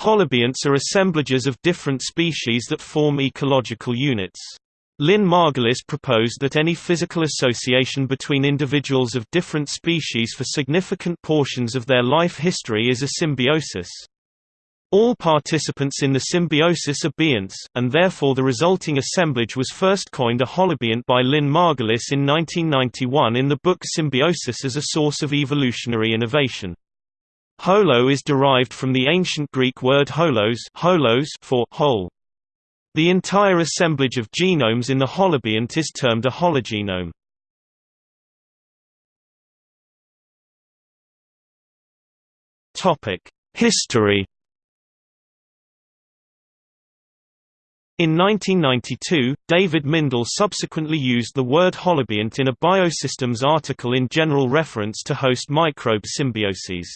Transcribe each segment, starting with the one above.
Holobionts are assemblages of different species that form ecological units. Lynn Margulis proposed that any physical association between individuals of different species for significant portions of their life history is a symbiosis. All participants in the symbiosis are bionts, and therefore the resulting assemblage was first coined a holobiont by Lynn Margulis in 1991 in the book Symbiosis as a Source of Evolutionary Innovation. Holo is derived from the ancient Greek word holos, holos for whole. The entire assemblage of genomes in the holobiont is termed a hologenome. History In 1992, David Mindell subsequently used the word holobiont in a Biosystems article in general reference to host microbe symbioses.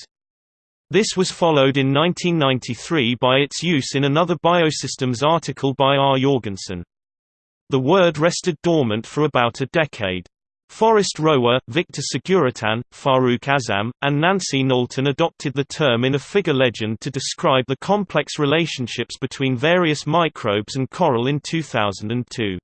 This was followed in 1993 by its use in another Biosystems article by R. Jorgensen. The word rested dormant for about a decade. Forest Rohwer, Victor Seguritan, Farooq Azam, and Nancy Knowlton adopted the term in a figure legend to describe the complex relationships between various microbes and coral in 2002.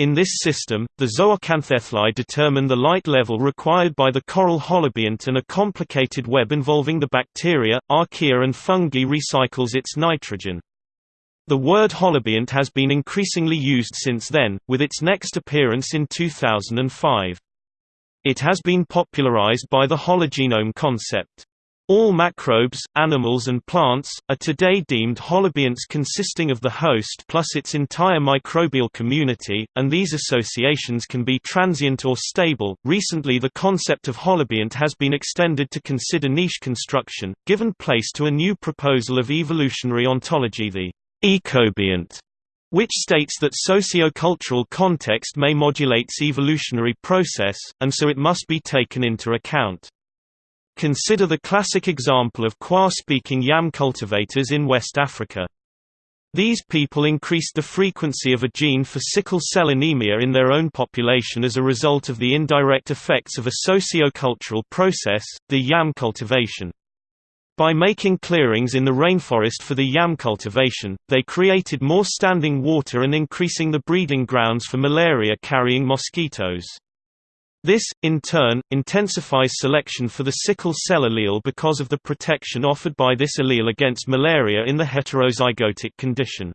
In this system, the zooxanthellae determine the light level required by the coral holobiont and a complicated web involving the bacteria, archaea and fungi recycles its nitrogen. The word holobiont has been increasingly used since then, with its next appearance in 2005. It has been popularized by the hologenome concept. All macrobes, animals and plants, are today deemed holobionts consisting of the host plus its entire microbial community, and these associations can be transient or stable. Recently the concept of holobiont has been extended to consider niche construction, given place to a new proposal of evolutionary ontology the ecobiont, which states that socio-cultural context may modulates evolutionary process, and so it must be taken into account. Consider the classic example of Kwa-speaking yam cultivators in West Africa. These people increased the frequency of a gene for sickle cell anemia in their own population as a result of the indirect effects of a socio-cultural process, the yam cultivation. By making clearings in the rainforest for the yam cultivation, they created more standing water and increasing the breeding grounds for malaria-carrying mosquitoes. This, in turn, intensifies selection for the sickle cell allele because of the protection offered by this allele against malaria in the heterozygotic condition.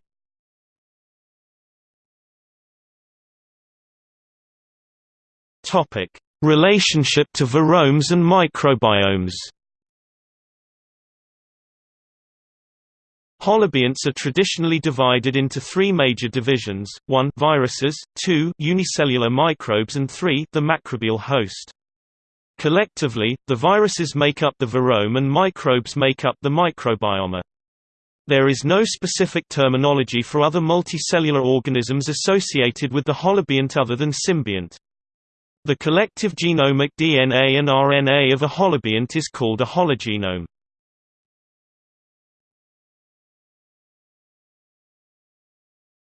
Relationship to viromes and microbiomes. Holobionts are traditionally divided into three major divisions, 1 viruses, 2 unicellular microbes and 3 the macrobial host. Collectively, the viruses make up the virome and microbes make up the microbiome. There is no specific terminology for other multicellular organisms associated with the holobiont other than symbiont. The collective genomic DNA and RNA of a holobiont is called a hologenome.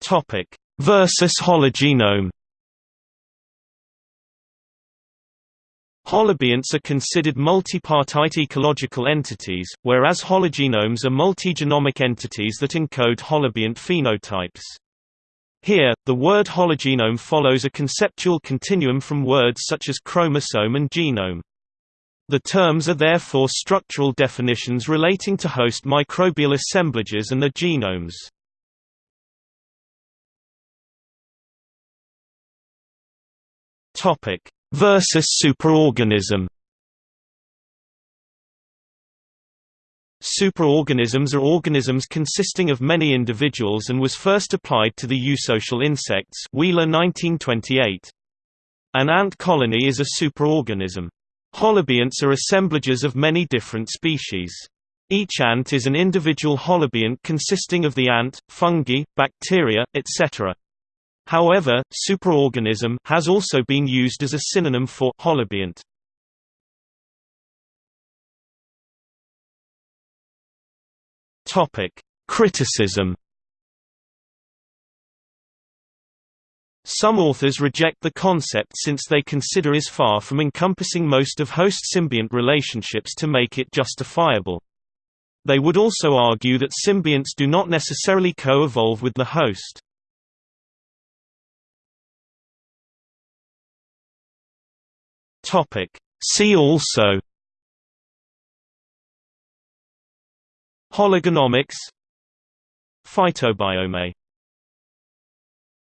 Topic: Versus hologenome. Holobionts are considered multipartite ecological entities, whereas hologenomes are multigenomic entities that encode holobiont phenotypes. Here, the word hologenome follows a conceptual continuum from words such as chromosome and genome. The terms are therefore structural definitions relating to host microbial assemblages and their genomes. Topic: Versus superorganism. Superorganisms are organisms consisting of many individuals and was first applied to the eusocial insects Wheeler 1928. An ant colony is a superorganism. Holobionts are assemblages of many different species. Each ant is an individual holobiont consisting of the ant, fungi, bacteria, etc. However, superorganism has also been used as a synonym for holobiont. Topic: Criticism. Some authors reject the concept since they consider is far from encompassing most of host-symbiont relationships to make it justifiable. They would also argue that symbionts do not necessarily co-evolve with the host. See also. Hologenomics. Phytobiome